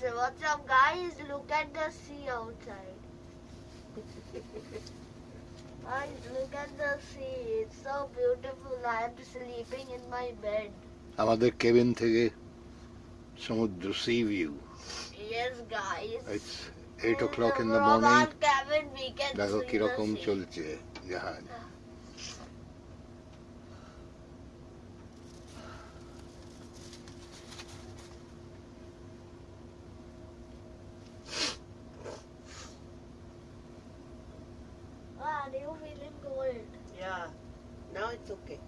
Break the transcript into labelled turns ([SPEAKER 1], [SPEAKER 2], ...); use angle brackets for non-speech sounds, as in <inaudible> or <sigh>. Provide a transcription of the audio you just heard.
[SPEAKER 1] what's up, guys? Look at the sea outside. <laughs> guys, look at the sea. It's so beautiful. I'm sleeping in my bed.
[SPEAKER 2] আমাদের cabin থেকে সমুদ্র sea view
[SPEAKER 1] Yes, guys.
[SPEAKER 2] It's eight O clock in the
[SPEAKER 1] From
[SPEAKER 2] morning
[SPEAKER 1] our cabin, we can
[SPEAKER 2] দেখো
[SPEAKER 1] see the
[SPEAKER 2] কিরকম
[SPEAKER 1] sea.
[SPEAKER 2] চলছে জাহাজ
[SPEAKER 1] Cold?
[SPEAKER 3] Yeah. Now it's okay.